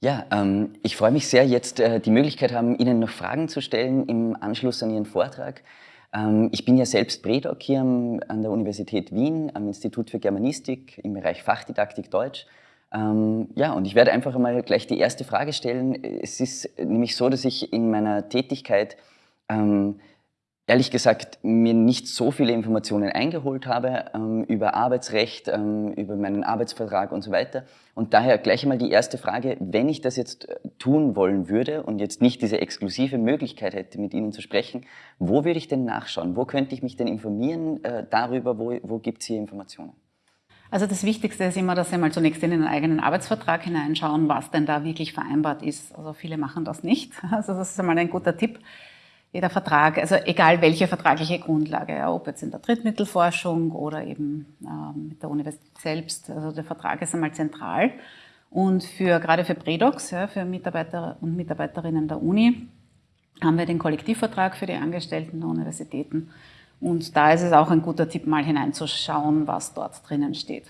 Ja, ähm, ich freue mich sehr, jetzt äh, die Möglichkeit haben, Ihnen noch Fragen zu stellen im Anschluss an Ihren Vortrag. Ähm, ich bin ja selbst Prädoc hier am, an der Universität Wien, am Institut für Germanistik im Bereich Fachdidaktik Deutsch. Ähm, ja, und ich werde einfach einmal gleich die erste Frage stellen. Es ist nämlich so, dass ich in meiner Tätigkeit ähm, ehrlich gesagt mir nicht so viele Informationen eingeholt habe ähm, über Arbeitsrecht, ähm, über meinen Arbeitsvertrag und so weiter. Und daher gleich einmal die erste Frage, wenn ich das jetzt äh, tun wollen würde und jetzt nicht diese exklusive Möglichkeit hätte, mit Ihnen zu sprechen, wo würde ich denn nachschauen? Wo könnte ich mich denn informieren äh, darüber, wo, wo gibt es hier Informationen? Also das Wichtigste ist immer, dass Sie mal zunächst in den eigenen Arbeitsvertrag hineinschauen, was denn da wirklich vereinbart ist. Also viele machen das nicht. Also das ist einmal ein guter Tipp jeder Vertrag, also egal welche vertragliche Grundlage, ja, ob jetzt in der Drittmittelforschung oder eben äh, mit der Universität selbst, also der Vertrag ist einmal zentral. Und für, gerade für Predocs, ja, für Mitarbeiter und Mitarbeiterinnen der Uni, haben wir den Kollektivvertrag für die Angestellten der Universitäten. Und da ist es auch ein guter Tipp, mal hineinzuschauen, was dort drinnen steht.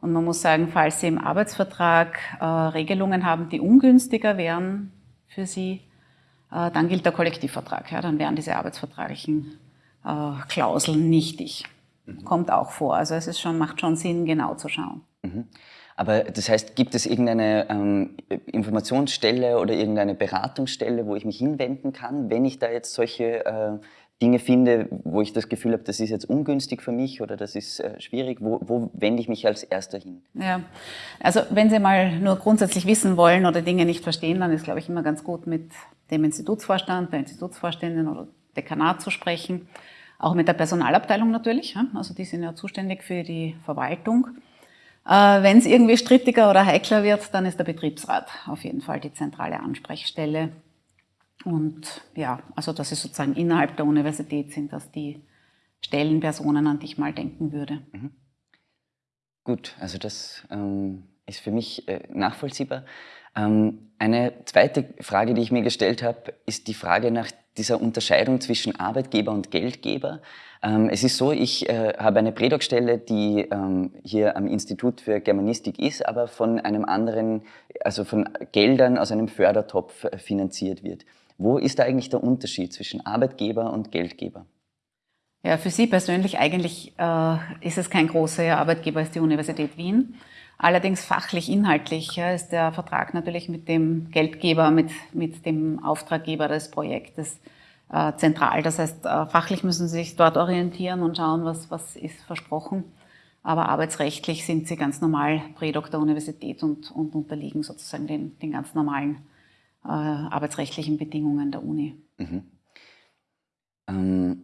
Und man muss sagen, falls Sie im Arbeitsvertrag äh, Regelungen haben, die ungünstiger wären für Sie, dann gilt der Kollektivvertrag. Ja, dann wären diese arbeitsvertraglichen äh, Klauseln nichtig. Mhm. Kommt auch vor. Also es ist schon, macht schon Sinn, genau zu schauen. Mhm. Aber das heißt, gibt es irgendeine ähm, Informationsstelle oder irgendeine Beratungsstelle, wo ich mich hinwenden kann, wenn ich da jetzt solche äh, Dinge finde, wo ich das Gefühl habe, das ist jetzt ungünstig für mich oder das ist äh, schwierig, wo, wo, wende ich mich als Erster hin? Ja, also wenn Sie mal nur grundsätzlich wissen wollen oder Dinge nicht verstehen, dann ist, glaube ich, immer ganz gut mit dem Institutsvorstand, der Institutsvorständin oder Dekanat zu sprechen. Auch mit der Personalabteilung natürlich, also die sind ja zuständig für die Verwaltung. Äh, wenn es irgendwie strittiger oder heikler wird, dann ist der Betriebsrat auf jeden Fall die zentrale Ansprechstelle, und ja, also das ist sozusagen innerhalb der Universität sind das die Stellenpersonen, an die ich mal denken würde. Mhm. Gut, also das ähm, ist für mich äh, nachvollziehbar. Ähm, eine zweite Frage, die ich mir gestellt habe, ist die Frage nach dieser Unterscheidung zwischen Arbeitgeber und Geldgeber. Ähm, es ist so, ich äh, habe eine Prädoc-Stelle, die ähm, hier am Institut für Germanistik ist, aber von einem anderen, also von Geldern aus einem Fördertopf äh, finanziert wird. Wo ist da eigentlich der Unterschied zwischen Arbeitgeber und Geldgeber? Ja, für Sie persönlich eigentlich äh, ist es kein großer Arbeitgeber, ist die Universität Wien. Allerdings fachlich, inhaltlich ja, ist der Vertrag natürlich mit dem Geldgeber, mit, mit dem Auftraggeber des Projektes äh, zentral. Das heißt, äh, fachlich müssen Sie sich dort orientieren und schauen, was, was ist versprochen. Aber arbeitsrechtlich sind Sie ganz normal Prädoc der Universität und, und unterliegen sozusagen den, den ganz normalen äh, arbeitsrechtlichen Bedingungen der Uni. Mhm. Ähm,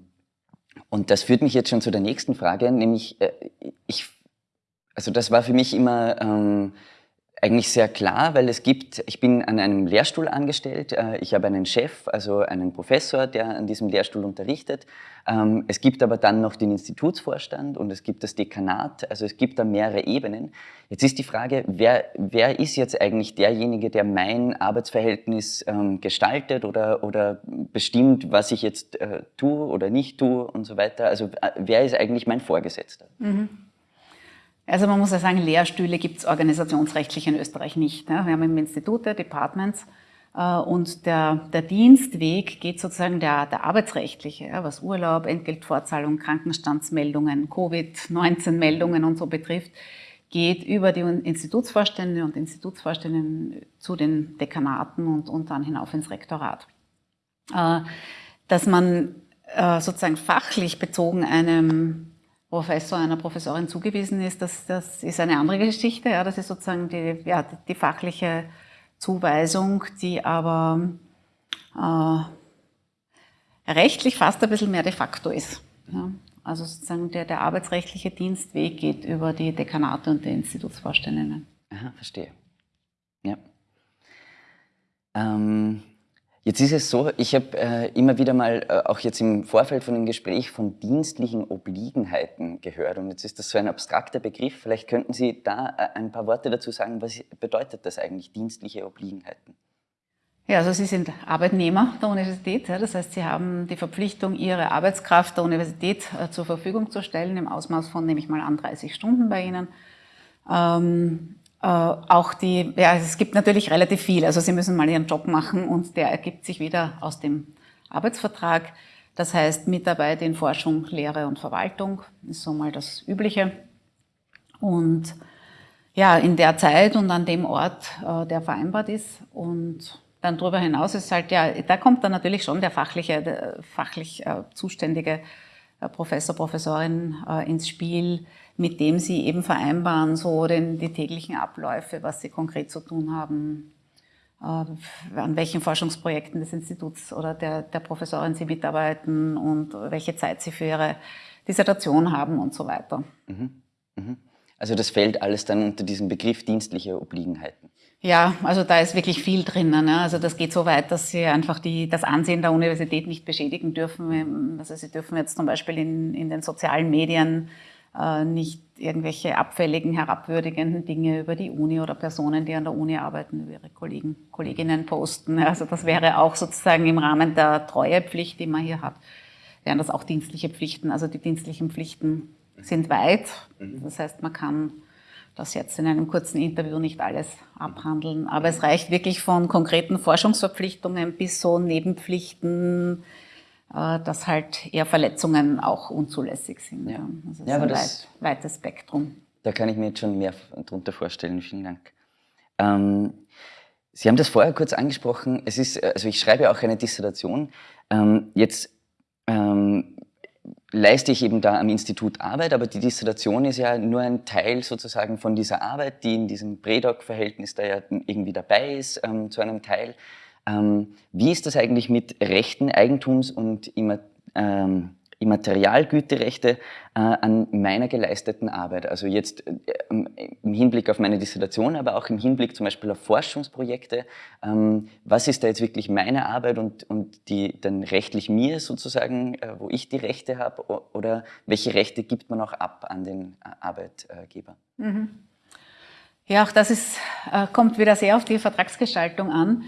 und das führt mich jetzt schon zu der nächsten Frage, nämlich äh, ich, also das war für mich immer ähm, eigentlich sehr klar, weil es gibt, ich bin an einem Lehrstuhl angestellt, äh, ich habe einen Chef, also einen Professor, der an diesem Lehrstuhl unterrichtet. Ähm, es gibt aber dann noch den Institutsvorstand und es gibt das Dekanat, also es gibt da mehrere Ebenen. Jetzt ist die Frage, wer, wer ist jetzt eigentlich derjenige, der mein Arbeitsverhältnis ähm, gestaltet oder, oder bestimmt, was ich jetzt äh, tue oder nicht tue und so weiter? Also äh, wer ist eigentlich mein Vorgesetzter? Mhm. Also man muss ja sagen, Lehrstühle gibt es organisationsrechtlich in Österreich nicht. Wir haben im Institute, Departments äh, und der, der Dienstweg geht sozusagen der, der arbeitsrechtliche, was Urlaub, Entgeltvorzahlung, Krankenstandsmeldungen, Covid-19-Meldungen und so betrifft, geht über die Institutsvorstände und Institutsvorständinnen zu den Dekanaten und, und dann hinauf ins Rektorat. Äh, dass man äh, sozusagen fachlich bezogen einem Professor, einer Professorin zugewiesen ist, das, das ist eine andere Geschichte. Ja, das ist sozusagen die, ja, die fachliche Zuweisung, die aber äh, rechtlich fast ein bisschen mehr de facto ist. Ja. Also sozusagen der, der arbeitsrechtliche Dienstweg geht über die Dekanate und die Institutsvorständinnen. Aha, verstehe. Ja. Ähm Jetzt ist es so, ich habe äh, immer wieder mal, äh, auch jetzt im Vorfeld von dem Gespräch, von dienstlichen Obliegenheiten gehört. Und jetzt ist das so ein abstrakter Begriff. Vielleicht könnten Sie da äh, ein paar Worte dazu sagen, was bedeutet das eigentlich, dienstliche Obliegenheiten? Ja, also Sie sind Arbeitnehmer der Universität. Ja, das heißt, Sie haben die Verpflichtung, Ihre Arbeitskraft der Universität äh, zur Verfügung zu stellen, im Ausmaß von, nehme ich mal an, 30 Stunden bei Ihnen. Ähm, Äh, auch die, ja, es gibt natürlich relativ viel. Also Sie müssen mal Ihren Job machen und der ergibt sich wieder aus dem Arbeitsvertrag. Das heißt, Mitarbeit in Forschung, Lehre und Verwaltung ist so mal das Übliche. Und ja, in der Zeit und an dem Ort, äh, der vereinbart ist. Und dann darüber hinaus ist halt, ja, da kommt dann natürlich schon der fachliche, der fachlich äh, zuständige äh, Professor, Professorin äh, ins Spiel, mit dem sie eben vereinbaren, so den, die täglichen Abläufe, was sie konkret zu tun haben, äh, an welchen Forschungsprojekten des Instituts oder der, der Professorin sie mitarbeiten und welche Zeit sie für ihre Dissertation haben und so weiter. Mhm. Mhm. Also das fällt alles dann unter diesen Begriff dienstliche Obliegenheiten. Ja, also da ist wirklich viel drinnen. Ne? Also das geht so weit, dass sie einfach die, das Ansehen der Universität nicht beschädigen dürfen. Also sie dürfen jetzt zum Beispiel in, in den sozialen Medien nicht irgendwelche abfälligen, herabwürdigenden Dinge über die Uni oder Personen, die an der Uni arbeiten, über ihre Kollegen, Kolleginnen posten. Also das wäre auch sozusagen im Rahmen der Treuepflicht, die man hier hat, wären das auch dienstliche Pflichten. Also die dienstlichen Pflichten sind weit. Mhm. Das heißt, man kann das jetzt in einem kurzen Interview nicht alles abhandeln. Aber es reicht wirklich von konkreten Forschungsverpflichtungen bis so Nebenpflichten, äh, dass halt eher Verletzungen auch unzulässig sind. Ja, also ja aber das weit, weites Spektrum. Da kann ich mir jetzt schon mehr darunter vorstellen. Vielen Dank. Ähm, Sie haben das vorher kurz angesprochen. Es ist, also ich schreibe auch eine Dissertation. Ähm, jetzt ähm, leiste ich eben da am Institut Arbeit, aber die Dissertation ist ja nur ein Teil sozusagen von dieser Arbeit, die in diesem Predoc-Verhältnis da ja irgendwie dabei ist, ähm, zu einem Teil. Ähm, wie ist das eigentlich mit Rechten, Eigentums- und ähm, Immaterialgüterechte äh, an meiner geleisteten Arbeit. Also jetzt äh, im Hinblick auf meine Dissertation, aber auch im Hinblick zum Beispiel auf Forschungsprojekte. Ähm, was ist da jetzt wirklich meine Arbeit und, und die dann rechtlich mir sozusagen, äh, wo ich die Rechte habe oder welche Rechte gibt man auch ab an den äh, Arbeitgeber? Mhm. Ja, auch das ist, äh, kommt wieder sehr auf die Vertragsgestaltung an.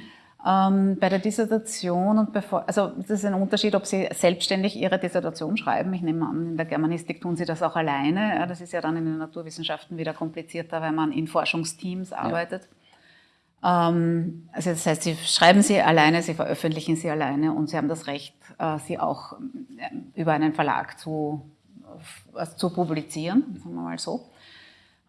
Ähm, bei der Dissertation und bevor, also das ist ein Unterschied, ob Sie selbstständig Ihre Dissertation schreiben. Ich nehme an, in der Germanistik tun Sie das auch alleine. Ja, das ist ja dann in den Naturwissenschaften wieder komplizierter, weil man in Forschungsteams arbeitet. Ja. Ähm, also das heißt, Sie schreiben sie alleine, Sie veröffentlichen sie alleine und Sie haben das Recht, äh, sie auch äh, über einen Verlag zu, äh, zu publizieren, sagen wir mal so.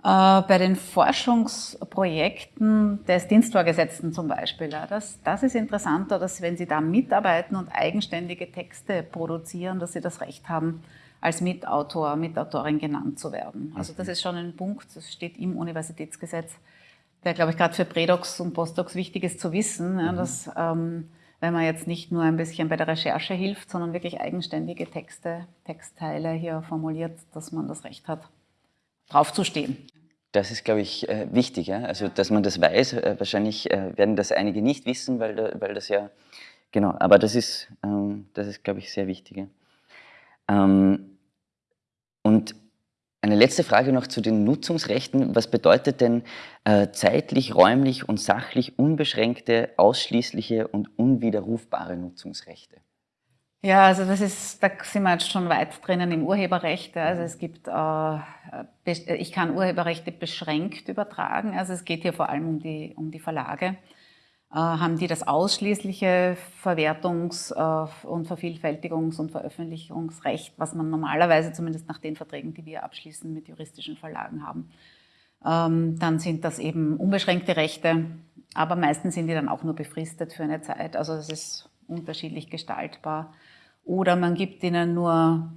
Äh, bei den Forschungsprojekten des Dienstvorgesetzten zum Beispiel, das, das ist interessanter, dass wenn Sie da mitarbeiten und eigenständige Texte produzieren, dass Sie das Recht haben, als Mitautor, Mitautorin genannt zu werden. Also das ist schon ein Punkt, das steht im Universitätsgesetz, der, glaube ich, gerade für Prädocs und Postdocs wichtig ist zu wissen, ja, mhm. dass ähm, wenn man jetzt nicht nur ein bisschen bei der Recherche hilft, sondern wirklich eigenständige Texte, Textteile hier formuliert, dass man das Recht hat, drauf zu stehen. Das ist, glaube ich, äh, wichtig. Also, dass man das weiß. Äh, wahrscheinlich äh, werden das einige nicht wissen, weil, weil das ja, genau, aber das ist, ähm, das ist glaube ich, sehr wichtig. Ähm, und eine letzte Frage noch zu den Nutzungsrechten. Was bedeutet denn zeitlich, räumlich und sachlich unbeschränkte, ausschließliche und unwiderrufbare Nutzungsrechte? Ja, also das ist, da sind wir jetzt schon weit drinnen im Urheberrecht. Also es gibt, äh, ich kann Urheberrechte beschränkt übertragen. Also es geht hier vor allem um die, um die Verlage. Äh, haben die das ausschließliche Verwertungs- äh, und Vervielfältigungs- und Veröffentlichungsrecht, was man normalerweise zumindest nach den Verträgen, die wir abschließen mit juristischen Verlagen haben. Ähm, dann sind das eben unbeschränkte Rechte, aber meistens sind die dann auch nur befristet für eine Zeit. Also es ist unterschiedlich gestaltbar. Oder man gibt ihnen nur,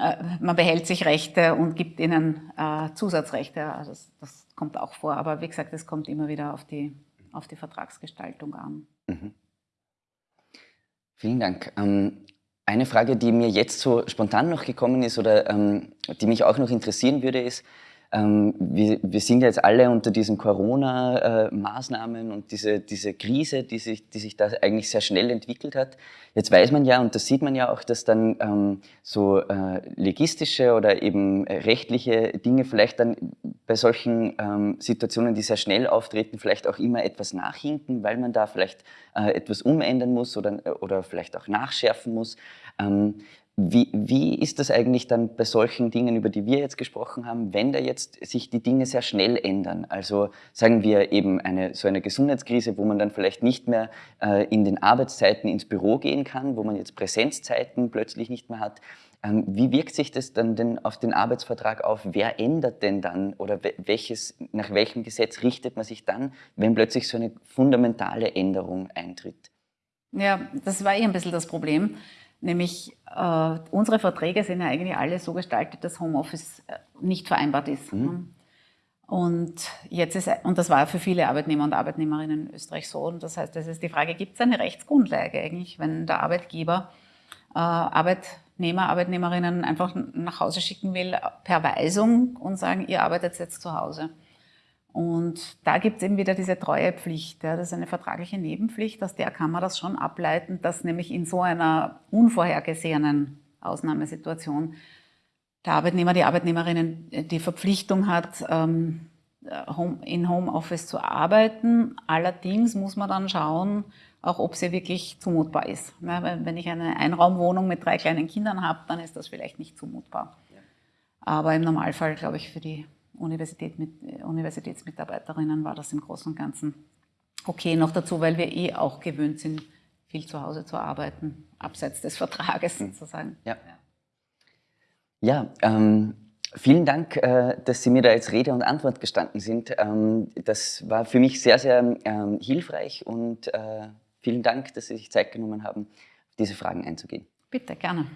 äh, man behält sich Rechte und gibt ihnen äh, Zusatzrechte. Also das, das, kommt auch vor. Aber wie gesagt, es kommt immer wieder auf die, auf die Vertragsgestaltung an. Mhm. Vielen Dank. Ähm, eine Frage, die mir jetzt so spontan noch gekommen ist oder ähm, die mich auch noch interessieren würde, ist, ähm, wir, wir, sind jetzt alle unter diesen Corona-Maßnahmen und diese, diese Krise, die sich, die sich da eigentlich sehr schnell entwickelt hat. Jetzt weiß man ja, und das sieht man ja auch, dass dann ähm, so äh, legistische oder eben rechtliche Dinge vielleicht dann bei solchen ähm, Situationen, die sehr schnell auftreten, vielleicht auch immer etwas nachhinken, weil man da vielleicht äh, etwas umändern muss oder, oder vielleicht auch nachschärfen muss. Wie, wie ist das eigentlich dann bei solchen Dingen, über die wir jetzt gesprochen haben, wenn da jetzt sich die Dinge sehr schnell ändern? Also sagen wir eben eine, so eine Gesundheitskrise, wo man dann vielleicht nicht mehr äh, in den Arbeitszeiten ins Büro gehen kann, wo man jetzt Präsenzzeiten plötzlich nicht mehr hat. Ähm, wie wirkt sich das dann denn auf den Arbeitsvertrag auf? Wer ändert denn dann oder welches, nach welchem Gesetz richtet man sich dann, wenn plötzlich so eine fundamentale Änderung eintritt? Ja, das war eh ein bisschen das Problem. Nämlich äh, unsere Verträge sind ja eigentlich alle so gestaltet, dass Homeoffice äh, nicht vereinbart ist. Mhm. Und jetzt ist, und das war für viele Arbeitnehmer und Arbeitnehmerinnen in Österreich so. Und das heißt, es ist die Frage, gibt es eine Rechtsgrundlage eigentlich, wenn der Arbeitgeber äh, Arbeitnehmer, Arbeitnehmerinnen einfach nach Hause schicken will per Weisung und sagen, ihr arbeitet jetzt zu Hause. Und da gibt es eben wieder diese Treuepflicht. Ja, das ist eine vertragliche Nebenpflicht, aus der kann man das schon ableiten, dass nämlich in so einer unvorhergesehenen Ausnahmesituation der Arbeitnehmer, die Arbeitnehmerin die Verpflichtung hat, ähm, in Homeoffice zu arbeiten. Allerdings muss man dann schauen, auch ob sie wirklich zumutbar ist. Wenn ich eine Einraumwohnung mit drei kleinen Kindern habe, dann ist das vielleicht nicht zumutbar. Aber im Normalfall, glaube ich, für die Universität mit, Universitätsmitarbeiterinnen war das im Großen und Ganzen okay. Noch dazu, weil wir eh auch gewöhnt sind, viel zu Hause zu arbeiten, abseits des Vertrages hm. sozusagen. Ja, ja ähm, vielen Dank, äh, dass Sie mir da jetzt Rede und Antwort gestanden sind. Ähm, das war für mich sehr, sehr ähm, hilfreich und äh, vielen Dank, dass Sie sich Zeit genommen haben, auf diese Fragen einzugehen. Bitte, gerne.